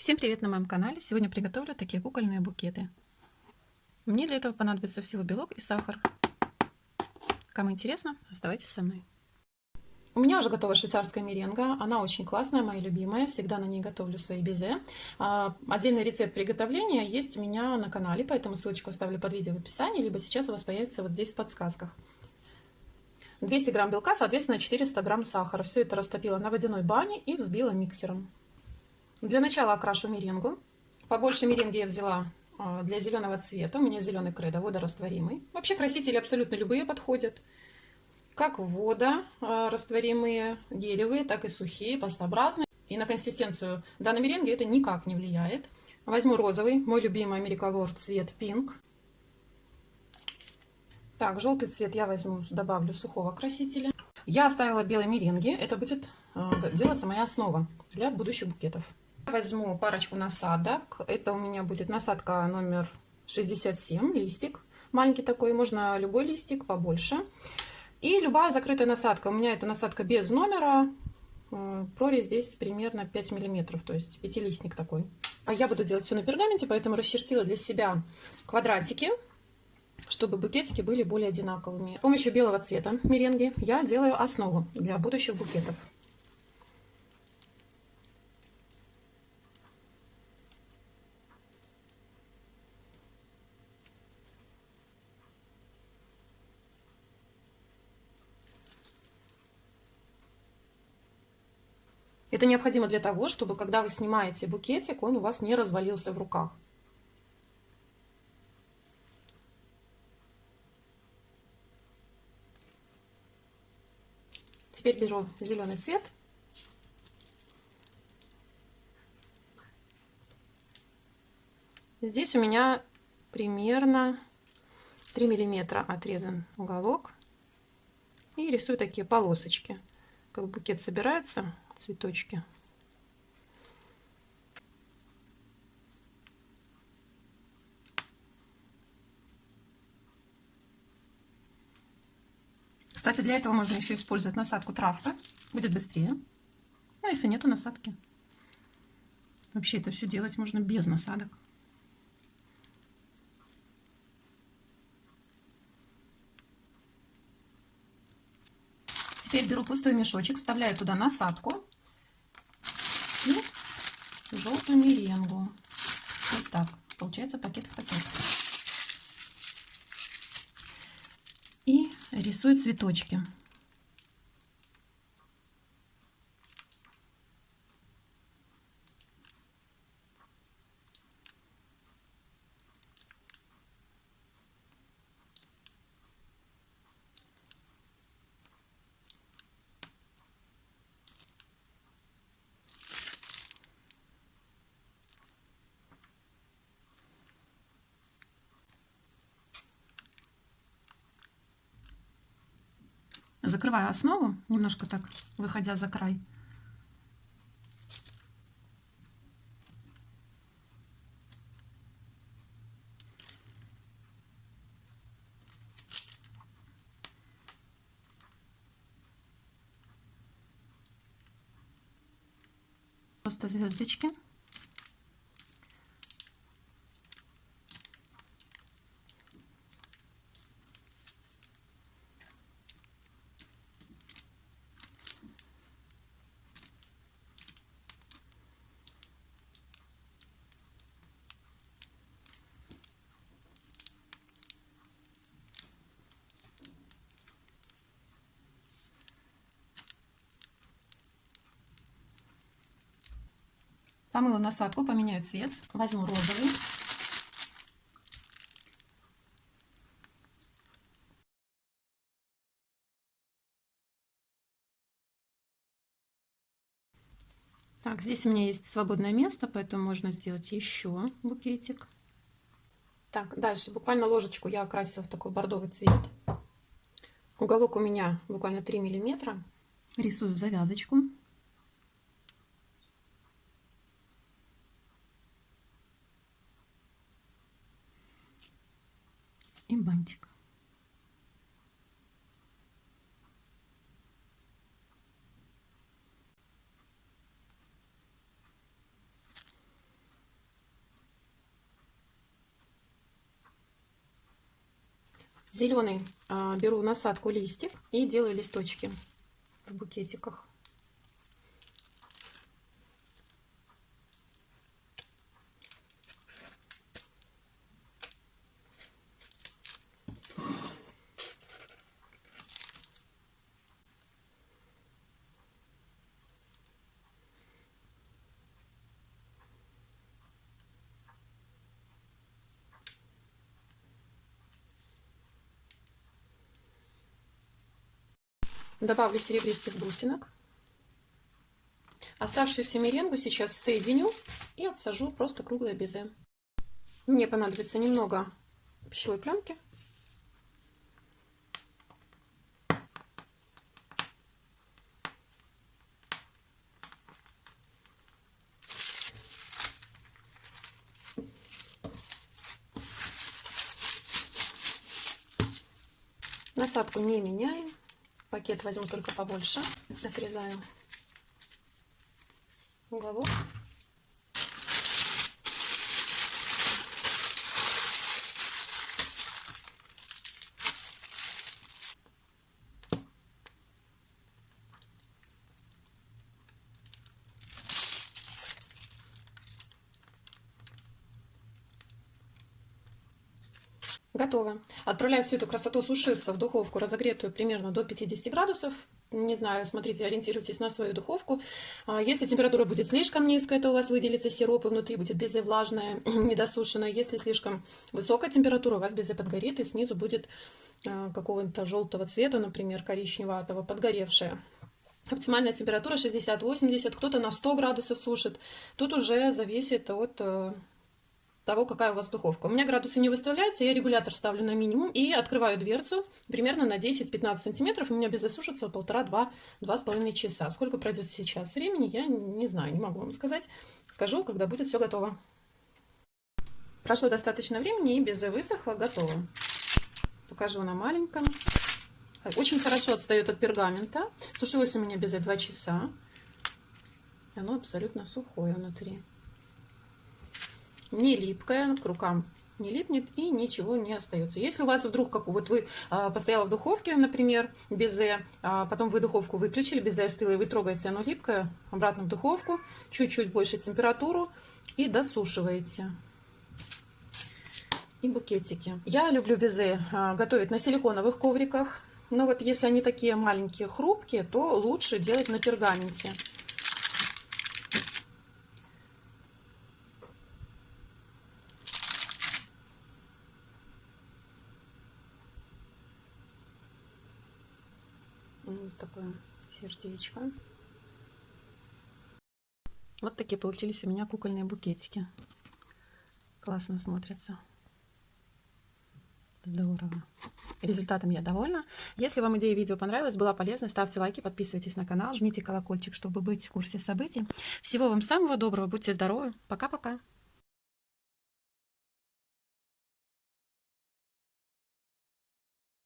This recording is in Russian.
Всем привет на моем канале! Сегодня приготовлю такие кукольные букеты. Мне для этого понадобится всего белок и сахар. Кому интересно, оставайтесь со мной. У меня уже готова швейцарская меренга. Она очень классная, моя любимая. Всегда на ней готовлю свои безе. А, отдельный рецепт приготовления есть у меня на канале, поэтому ссылочку оставлю под видео в описании, либо сейчас у вас появится вот здесь в подсказках. 200 грамм белка, соответственно 400 грамм сахара. Все это растопила на водяной бане и взбила миксером. Для начала окрашу меренгу. Побольше меренги я взяла а, для зеленого цвета. У меня зеленый кредо, водорастворимый. Вообще красители абсолютно любые подходят. Как вода, а, гелевые, так и сухие, пастообразные. И на консистенцию данной меренги это никак не влияет. Возьму розовый, мой любимый Америколор цвет пинк. Так, желтый цвет я возьму, добавлю сухого красителя. Я оставила белой меренги. Это будет э, делаться моя основа для будущих букетов. Возьму парочку насадок. Это у меня будет насадка номер 67, листик. Маленький такой, можно любой листик, побольше. И любая закрытая насадка. У меня это насадка без номера. Э, прорезь здесь примерно 5 миллиметров, то есть пятилистник такой. А я буду делать все на пергаменте, поэтому расчертила для себя квадратики, чтобы букетики были более одинаковыми. С помощью белого цвета меренги я делаю основу для будущих букетов. Это необходимо для того, чтобы когда вы снимаете букетик, он у вас не развалился в руках. Теперь беру зеленый цвет. Здесь у меня примерно 3 миллиметра отрезан уголок. И рисую такие полосочки. Как букет собирается, цветочки. Кстати, для этого можно еще использовать насадку травка. Будет быстрее. Ну, если нету насадки. Вообще это все делать можно без насадок. Теперь беру пустой мешочек, вставляю туда насадку и желтую меренгу. Вот так. Получается пакет в пакет. И рисую цветочки. Закрываю основу, немножко так, выходя за край. Просто звездочки. Помыла насадку, поменяю цвет. Возьму розовый. Так, здесь у меня есть свободное место, поэтому можно сделать еще букетик. Так, дальше буквально ложечку я окрасила в такой бордовый цвет. Уголок у меня буквально 3 миллиметра. Рисую завязочку. и бантик. Зеленый а, беру насадку листик и делаю листочки в букетиках. Добавлю серебристых бусинок. Оставшуюся меренгу сейчас соединю и отсажу просто круглое безе. Мне понадобится немного пищевой пленки. Насадку не меняем. Пакет возьму только побольше. Отрезаю уголок. Готово. Отправляю всю эту красоту сушиться в духовку, разогретую примерно до 50 градусов. Не знаю, смотрите, ориентируйтесь на свою духовку. А, если температура будет слишком низкая, то у вас выделится сироп, и внутри будет безе влажное, недосушенное. Если слишком высокая температура, у вас безе подгорит, и снизу будет а, какого-то желтого цвета, например, коричневатого, подгоревшее. Оптимальная температура 60-80, кто-то на 100 градусов сушит. Тут уже зависит от э, того, какая у вас духовка. У меня градусы не выставляются, я регулятор ставлю на минимум и открываю дверцу примерно на 10-15 сантиметров. У меня без засушится полтора-два, два с половиной часа. Сколько пройдет сейчас времени, я не знаю, не могу вам сказать. Скажу, когда будет все готово. Прошло достаточно времени и безе высохло, готово. Покажу на маленьком. Очень хорошо отстает от пергамента. Сушилось у меня безе 2 часа. Оно абсолютно сухое внутри не липкая, к рукам не липнет и ничего не остается. Если у вас вдруг, как вот вы а, постояла в духовке, например, безе, а потом вы духовку выключили, безе остыло, и вы трогаете, оно липкое, обратно в духовку, чуть-чуть больше температуру и досушиваете. И букетики. Я люблю безе а, готовить на силиконовых ковриках, но вот если они такие маленькие, хрупкие, то лучше делать на пергаменте. Вот такое сердечко. Вот такие получились у меня кукольные букетики. Классно смотрятся. Здорово. Результатом я довольна. Если вам идея видео понравилась, была полезна, ставьте лайки, подписывайтесь на канал, жмите колокольчик, чтобы быть в курсе событий. Всего вам самого доброго, будьте здоровы. Пока-пока.